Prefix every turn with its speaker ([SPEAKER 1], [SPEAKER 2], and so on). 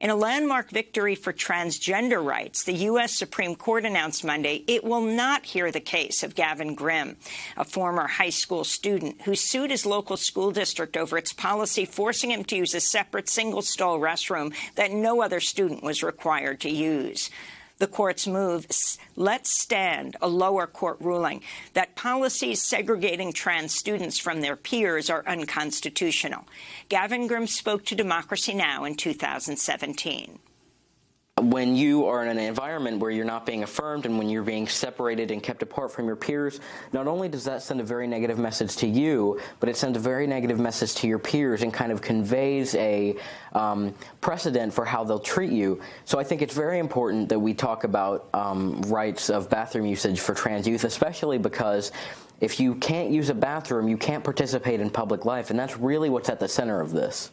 [SPEAKER 1] In a landmark victory for transgender rights, the U.S. Supreme Court announced Monday it will not hear the case of Gavin Grimm, a former high school student who sued his local school district over its policy forcing him to use a separate single-stall restroom that no other student was required to use. The court's move lets stand a lower court ruling that policies segregating trans students from their peers are unconstitutional. Gavin Grimm spoke to Democracy Now! in 2017
[SPEAKER 2] when you are in an environment where you're not being affirmed and when you're being separated and kept apart from your peers, not only does that send a very negative message to you, but it sends a very negative message to your peers and kind of conveys a um, precedent for how they'll treat you. So I think it's very important that we talk about um, rights of bathroom usage for trans youth, especially because if you can't use a bathroom, you can't participate in public life, and that's really what's at the center of this.